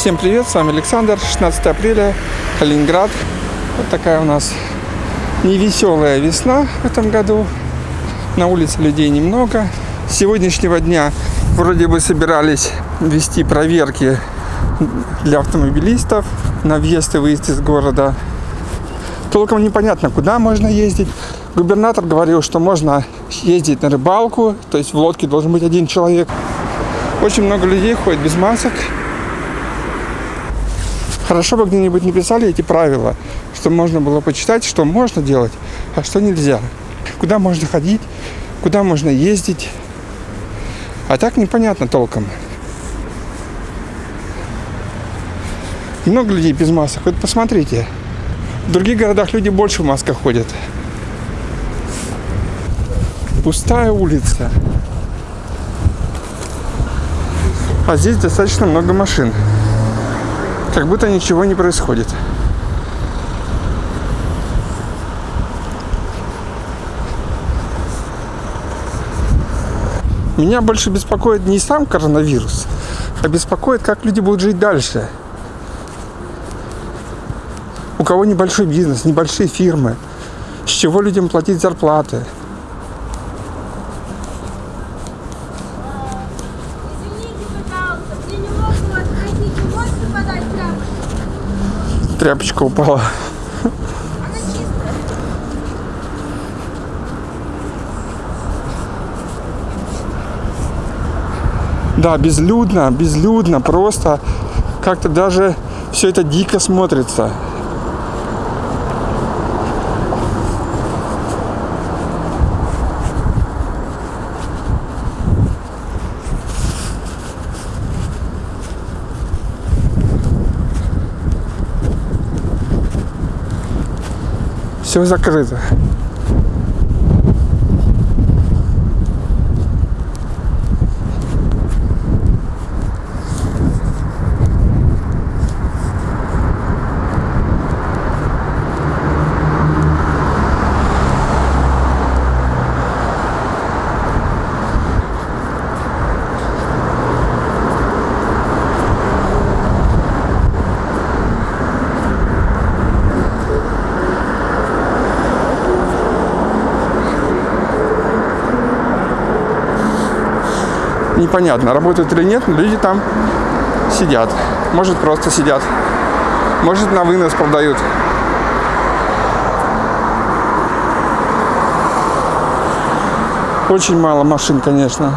Всем привет, с вами Александр, 16 апреля, Калининград. Вот такая у нас невеселая весна в этом году. На улице людей немного. С сегодняшнего дня вроде бы собирались вести проверки для автомобилистов на въезд и выезд из города. Толком непонятно, куда можно ездить. Губернатор говорил, что можно ездить на рыбалку, то есть в лодке должен быть один человек. Очень много людей ходит без масок. Хорошо бы где-нибудь написали эти правила, чтобы можно было почитать, что можно делать, а что нельзя. Куда можно ходить, куда можно ездить. А так непонятно толком. Много людей без масок. Вот посмотрите. В других городах люди больше в масках ходят. Пустая улица. А здесь достаточно много машин как будто ничего не происходит. Меня больше беспокоит не сам коронавирус, а беспокоит, как люди будут жить дальше. У кого небольшой бизнес, небольшие фирмы, с чего людям платить зарплаты – тряпочка упала. Да, безлюдно, безлюдно, просто как-то даже все это дико смотрится. Все закрыто. Непонятно, работают или нет, но люди там сидят. Может, просто сидят. Может, на вынос продают. Очень мало машин, конечно.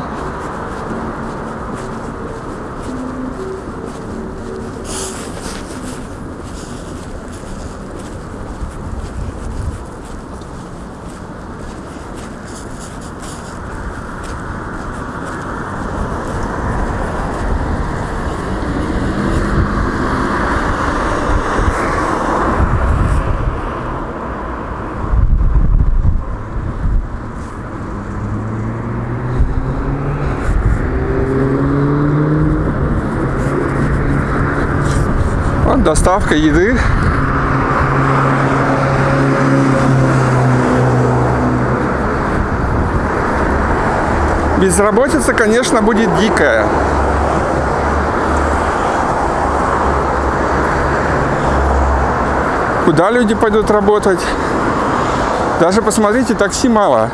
Доставка еды. Безработица, конечно, будет дикая. Куда люди пойдут работать? Даже посмотрите, такси мало.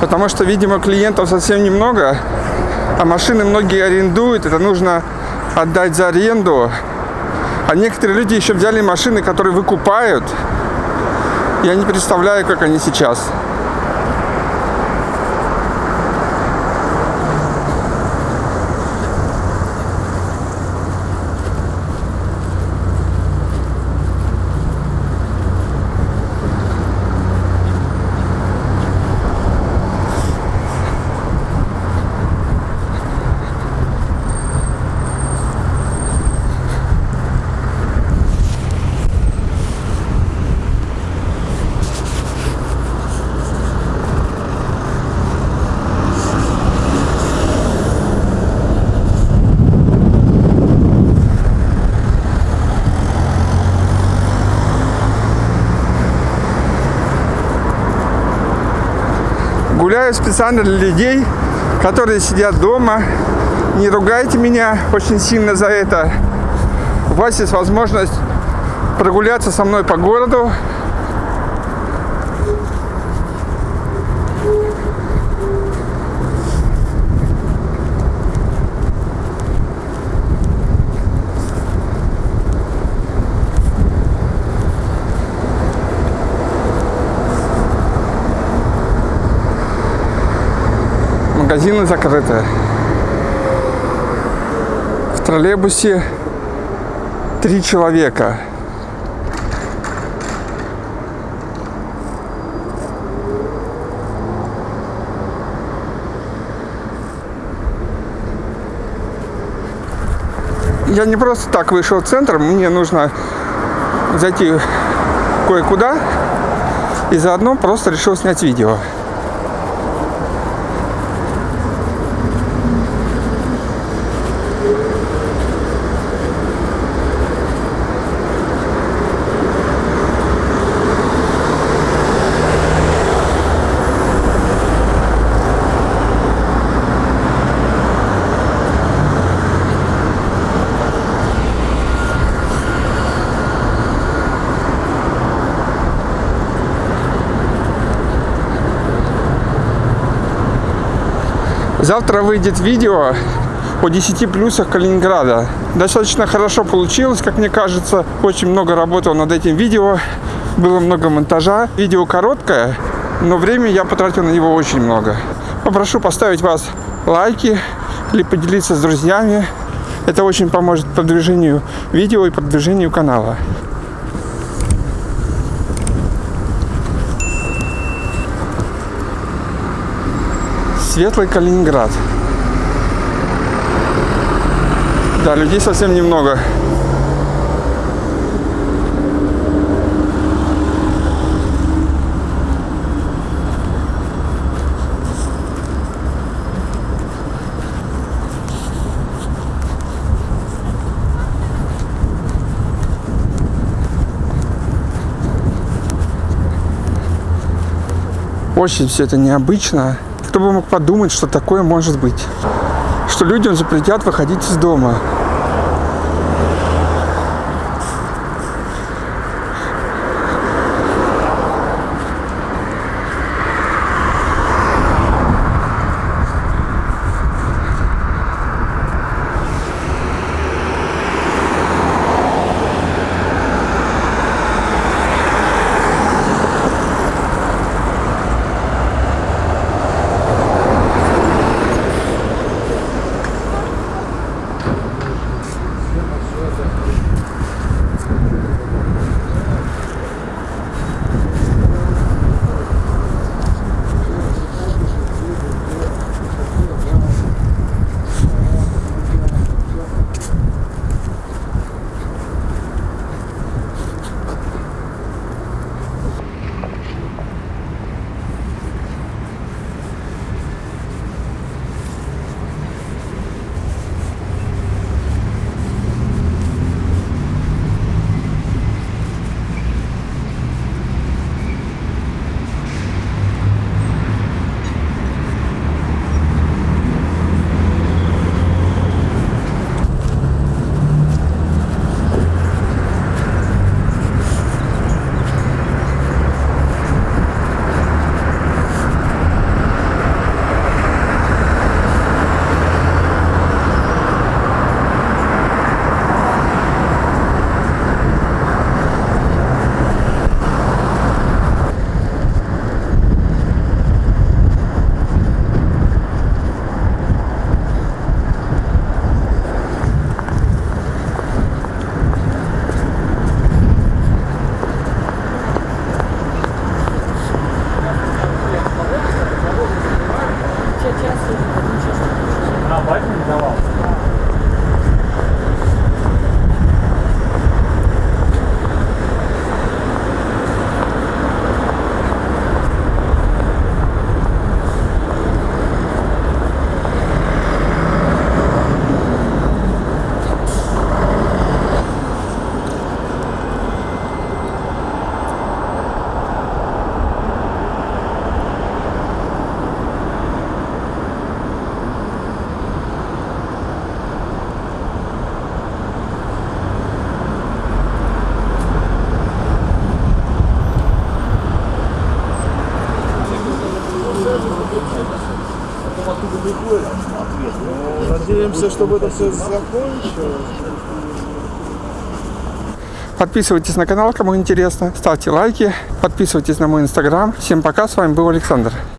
Потому что, видимо, клиентов совсем немного, а машины многие арендуют. Это нужно отдать за аренду. А некоторые люди еще взяли машины, которые выкупают. Я не представляю, как они сейчас. Гуляю специально для людей, которые сидят дома. Не ругайте меня очень сильно за это. у вас есть возможность прогуляться со мной по городу. Магазины закрыты. В троллейбусе три человека. Я не просто так вышел в центр, мне нужно зайти кое-куда и заодно просто решил снять видео. Завтра выйдет видео по 10 плюсах Калининграда. Достаточно хорошо получилось, как мне кажется. Очень много работал над этим видео. Было много монтажа. Видео короткое, но время я потратил на него очень много. Попрошу поставить вас лайки или поделиться с друзьями. Это очень поможет продвижению видео и продвижению канала. Светлый Калининград. Да, людей совсем немного. Очень все это необычно. Кто бы мог подумать, что такое может быть? Что людям запретят выходить из дома. Надеемся, чтобы это все закончилось. Подписывайтесь на канал, кому интересно. Ставьте лайки. Подписывайтесь на мой инстаграм. Всем пока. С вами был Александр.